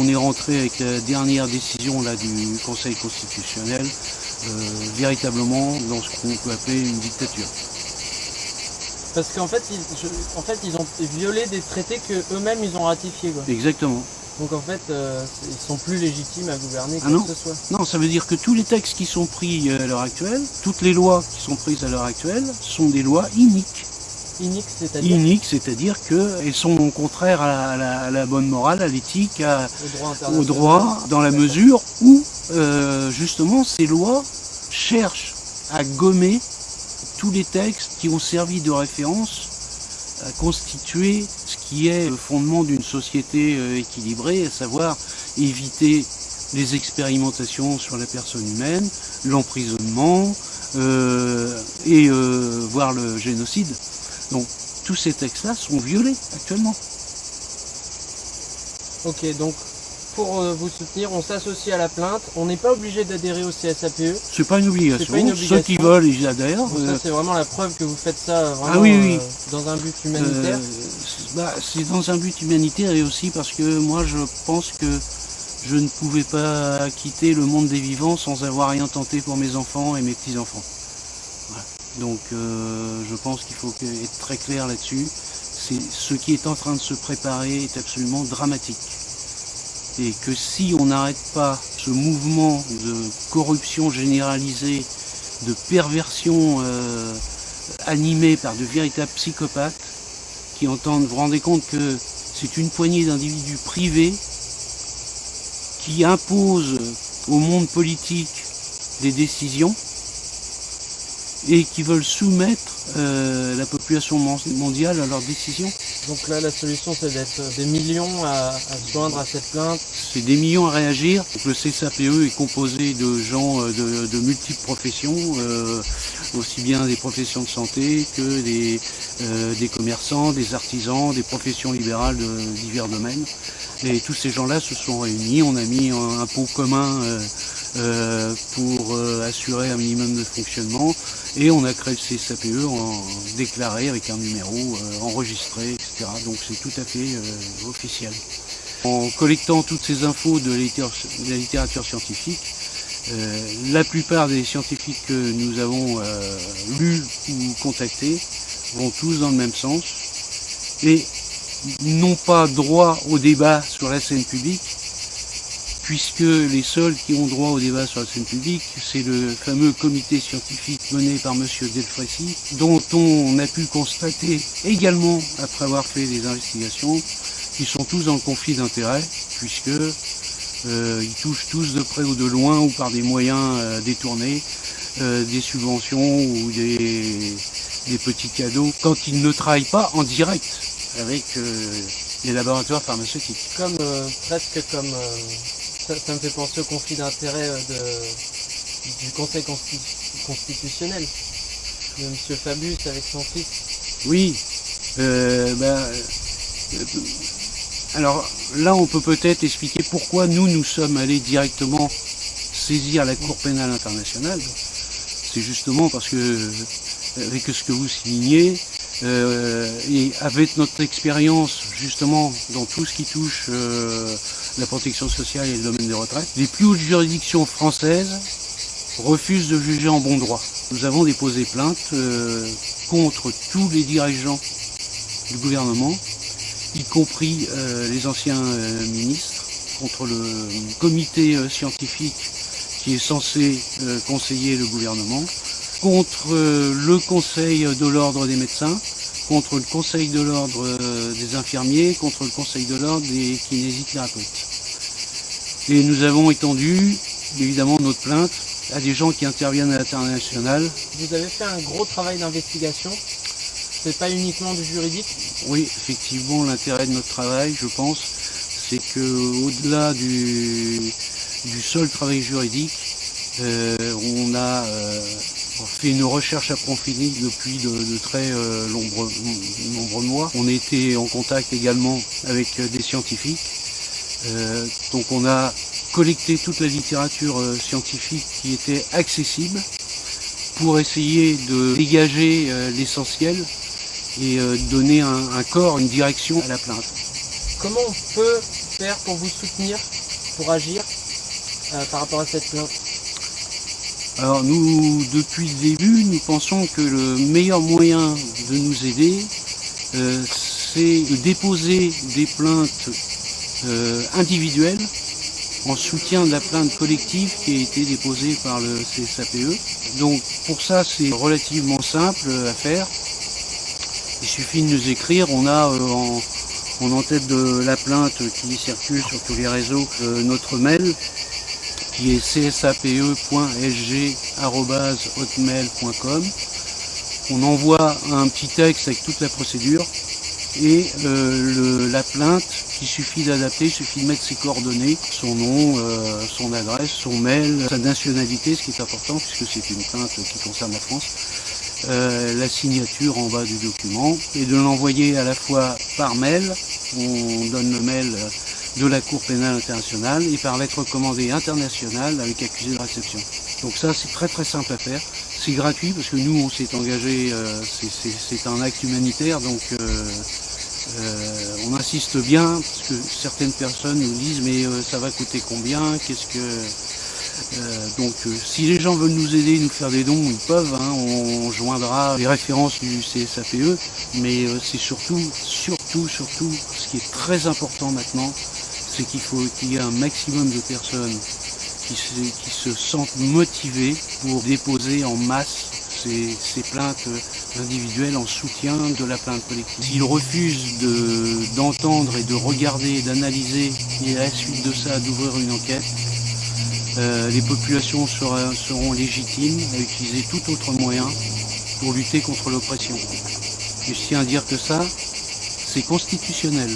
on est rentré avec la dernière décision là, du Conseil constitutionnel, euh, véritablement dans ce qu'on peut appeler une dictature. Parce qu'en fait, ils, en fait, ils ont violé des traités que eux-mêmes ils ont ratifiés. Quoi. Exactement. Donc en fait, euh, ils sont plus légitimes à gouverner Ah que non. ce soit. Non, ça veut dire que tous les textes qui sont pris euh, à l'heure actuelle, toutes les lois qui sont prises à l'heure actuelle, sont des lois iniques. Inique, c'est-à-dire Iniques, c'est-à-dire qu'elles sont contraires à la, à bonne morale, à l'éthique, au droit dans la mesure où, euh, justement, ces lois cherchent à gommer tous les textes qui ont servi de référence à constituer ce qui est le fondement d'une société euh, équilibrée, à savoir éviter les expérimentations sur la personne humaine, l'emprisonnement euh, et euh, voire le génocide. Donc tous ces textes-là sont violés actuellement. Ok, donc pour euh, vous soutenir, on s'associe à la plainte. On n'est pas obligé d'adhérer au CSAPE. C'est pas une obligation. Pas une Ceux qui obligation. veulent, ils adhèrent. Donc Euh, ça, c'est vraiment la preuve que vous faites ça euh, vraiment Ah oui, oui. euh, dans un but humanitaire. Euh, bah, c'est dans un but humanitaire et aussi parce que moi je pense que je ne pouvais pas quitter le monde des vivants sans avoir rien tenté pour mes enfants et mes petits-enfants. Donc euh, je pense qu'il faut être très clair là-dessus. Ce qui est en train de se préparer est absolument dramatique. Et que si on n'arrête pas ce mouvement de corruption généralisée, de perversion euh, animée par de véritables psychopathes, qui entendent, vous vous rendez compte que c'est une poignée d'individus privés qui imposent au monde politique des décisions et qui veulent soumettre euh, la population mon- mondiale à leurs décisions. Donc là, la solution, c'est d'être des millions à, à se joindre à cette plainte. C'est des millions à réagir. Donc, le CSAPE est composé de gens euh, de, de multiples professions, euh, aussi bien des professions de santé que des, euh, des commerçants, des artisans, des professions libérales de divers domaines. Et tous ces gens-là se sont réunis. On a mis un, un pot commun euh, pour euh, assurer un minimum de fonctionnement. Et on a créé le CSAPE en déclaré avec un numéro euh, enregistré, etc. Donc c'est tout à fait euh, officiel. En collectant toutes ces infos de la littérature, de la littérature scientifique, euh, la plupart des scientifiques que nous avons lus ou contactés vont tous dans le même sens et n'ont pas droit au débat sur la scène publique, puisque les seuls qui ont droit au débat sur la scène publique, c'est le fameux comité scientifique mené par M. Delfrécy, dont on a pu constater également, après avoir fait des investigations, qu'ils sont tous en conflit d'intérêts, puisque euh, ils touchent tous de près ou de loin ou par des moyens euh, détournés euh, des subventions ou des, des petits cadeaux quand ils ne travaillent pas en direct avec les laboratoires pharmaceutiques. Comme presque comme ça, me fait penser au conflit d'intérêts euh, de, du Conseil consti- constitutionnel. De M. Fabius avec son fils. Oui, euh, ben, euh, alors là on peut peut-être expliquer pourquoi nous nous sommes allés directement saisir la Cour pénale internationale. C'est justement parce que, avec ce que vous signez, et avec notre expérience justement dans tout ce qui touche la protection sociale et le domaine des retraites, les plus hautes juridictions françaises refusent de juger en bon droit. Nous avons déposé plainte euh, contre tous les dirigeants du gouvernement, y compris euh, les anciens euh, ministres, contre le comité scientifique qui est censé conseiller le gouvernement, contre le conseil de l'ordre des médecins, contre le conseil de l'ordre euh, des infirmiers, contre le conseil de l'ordre des kinésithérapeutes. Et nous avons étendu évidemment notre plainte à des gens qui interviennent à l'international. Vous avez fait un gros travail d'investigation. C'est pas uniquement du juridique? Oui, effectivement, l'intérêt de notre travail, je pense, c'est que au-delà du, du seul travail juridique, euh, on a euh, fait une recherche approfondie depuis de, très euh, nombreux, mois. On été en contact également avec euh, des scientifiques. Euh, donc on a collecté toute la littérature scientifique qui était accessible pour essayer de dégager l'essentiel et donner un, corps, une direction à la plainte. Comment on peut faire pour vous soutenir, pour agir par rapport à cette plainte? Alors nous, depuis le début, nous pensons que le meilleur moyen de nous aider, euh, c'est de déposer des plaintes euh, individuelles en soutien de la plainte collective qui a été déposée par le CSAPE. Donc pour ça c'est relativement simple à faire. Il suffit de nous écrire, on a euh, en, en tête de la plainte qui circule sur tous les réseaux euh, notre mail qui est csape.sg.hotmail.com. On envoie un petit texte avec toute la procédure et euh, la plainte il suffit d'adapter, il suffit de mettre ses coordonnées, son nom, euh, son adresse, son mail, sa nationalité, ce qui est important puisque c'est une plainte qui concerne la France, euh, la signature en bas du document et de l'envoyer à la fois par mail, on donne le mail de la Cour pénale internationale. Et par lettre commandée internationale avec accusé de réception. Donc ça c'est très très simple à faire. C'est gratuit parce que nous on s'est engagé, euh, c'est un acte humanitaire. Donc euh, euh, on insiste bien parce que certaines personnes nous disent mais euh, ça va coûter combien, qu'est-ce que... Euh, donc si les gens veulent nous aider, nous faire des dons, ils peuvent, hein, on, joindra les références du CSAPE, mais c'est surtout, surtout, surtout, ce qui est très important maintenant, c'est qu'il faut qu'il y ait un maximum de personnes qui se, sentent motivées pour déposer en masse ces, plaintes individuelles en soutien de la plainte collective. S'ils refusent d'entendre de, et de regarder, d'analyser, et à la suite de ça d'ouvrir une enquête, euh, les populations seront légitimes à utiliser tout autre moyen pour lutter contre l'oppression. Je tiens à dire que ça, c'est constitutionnel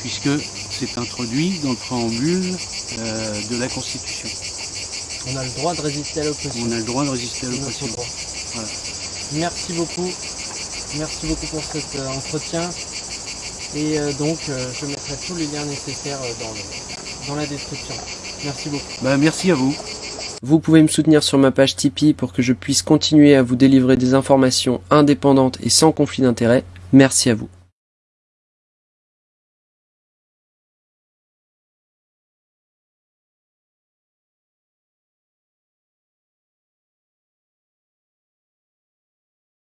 puisque c'est introduit dans le préambule euh, de la Constitution. On a le droit de résister à l'oppression. On a le droit de résister à l'oppression. Voilà. Merci beaucoup. Merci beaucoup pour cet euh, entretien. Et euh, donc, euh, je mettrai tous les liens nécessaires euh, dans, le, dans, la description. Merci beaucoup. Bah, merci à vous. Vous pouvez me soutenir sur ma page Tipeee pour que je puisse continuer à vous délivrer des informations indépendantes et sans conflit d'intérêt. Merci à vous.